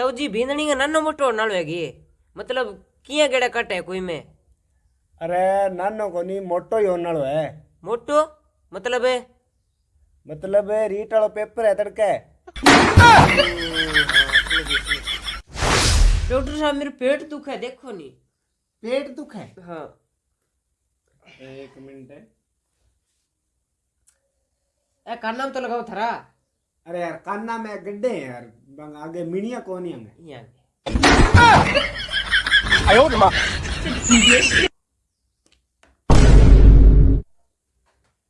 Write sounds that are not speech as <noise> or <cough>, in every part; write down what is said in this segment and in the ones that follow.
रोटी भींदनी का नन्नो मोटो नालो हैगी मतलब किया गेड़ा कट है कोई में? अरे नानो कोनी मोटो ही होने है मोटो मतलब है मतलब है रीट वाला पेपर है तड़के। डॉक्टर साहब मेरे पेट दुख है देखो नी। पेट दुख है? हाँ। एक मिनट। है ए कान तो लगाओ थरा। अरे यार कान्ना में गड्ढे हैं यार। बंग आगे मिनिया कौन है हमें यहाँ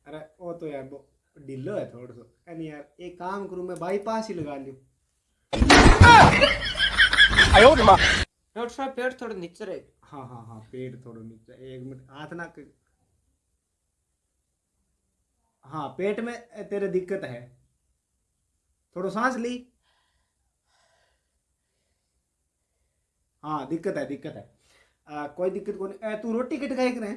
अरे वो तो यार वो ढिल्लो है थोड़ा सा यानी यार एक काम करूँ मैं बाईपास ही लगा लूँ। डॉक्टर साहब पेट थोड़ा नीचे रहे। हाँ हाँ हाँ पेट थोड़ा नीचे। एक मिनट हाथ ना कर... हाँ पेट में तेरे दिक्कत है। थोड़ा सांस ली। हाँ दिक्कत है दिक्कत है। आ, कोई दिक्कत कौन ए, तू रोटी किट खाए करे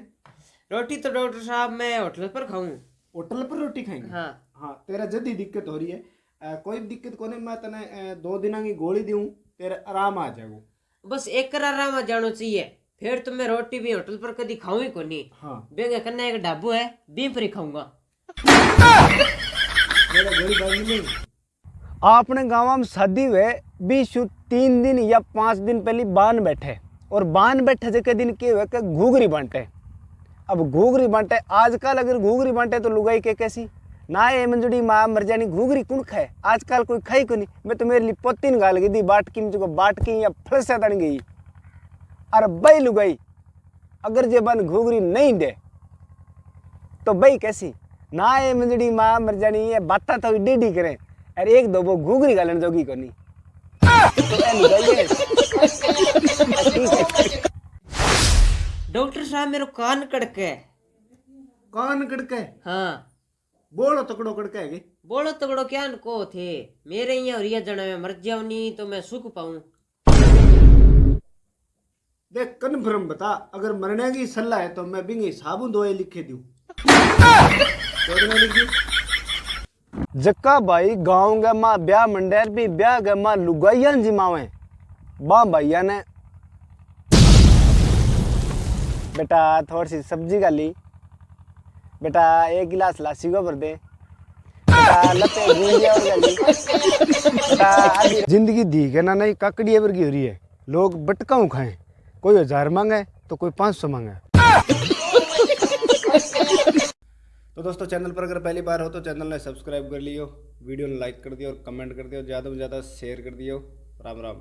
रोटी तो डॉक्टर साहब मैं होटल पर खाऊं। होटल पर रोटी खाएँगे? हाँ। हाँ तेरा जल्दी दिक्कत हो रही है आ, कोई दिक्कत कोने मैं तने दो दिना की गोली दूँ तेरे आराम आ जाएगा। बस एक करारा में जानो चाहिए फिर तो मैं रोटी भी होटल पर कभी खाऊं ही कोनी। हाँ। बेंगे कन्ना एक ढाबू है बीम पर ही खाऊँगा। मेरा गोली बाजी नहीं। आपने गाँव में शादी हुए, बीस तीन दिन या पाँच दिन पहले बाँध बैठे। और बाँध बैठे जगह दिन के हुए कि घूगरी बांटे। अब घूगरी बांटे, आजकल अगर घूगरी बांटे तो लुगाई के कैसी? ना ये मंजुड़ी माँ मर जानी घूगरी कौन खाए? आजकल कोई खाई को नहीं। मैं तो मेरे लिए पोतीन गाल गई दी बाट की, मुझको बाट की, या फलस तन गई। अरे बई लुगाई, अगर जे बन घूगरी नहीं दे तो बई कैसी? ना ये मंजड़ी माँ मर जानी, ये बाता तो डेडी करें। अरे एक दो वो घूगरी गालन जोगी को नहीं तो ए लुगाई है। डॉक्टर साहब मेरे कान कड़के कान कड़के हाँ? बोलो तकड़ो कड़के है बोलो तगड़ो क्या को थे? मेरे यहाँ रिया जना में मर जाओ नहीं तो मैं सुख पाऊँ। देख कन्फर्म बता अगर मरने की सलाह है तो मैं बिंगी साबुन दवाई लिखे दूँ <laughs> जक्का भाई, गाँव के माँ, ब्याह मंडेर भी, ब्याह के माँ लुगाइया जी मावे। बा भैया ने। बेटा, थोड़ी सी सब्ज़ी का ली। बेटा, एक गिलास लासी को भर दे। ज़िंदगी दी के ना नहीं काकड़ी की हो रही है। लोग बटकाऊ खाएँ। कोई हज़ार मांगे तो कोई पाँच सौ मांगे। तो दोस्तों, चैनल पर अगर पहली बार हो तो चैनल ने सब्सक्राइब कर लियो, वीडियो ने लाइक कर दियो और कमेंट कर दियो, ज़्यादा से ज़्यादा शेयर कर दियो। राम राम।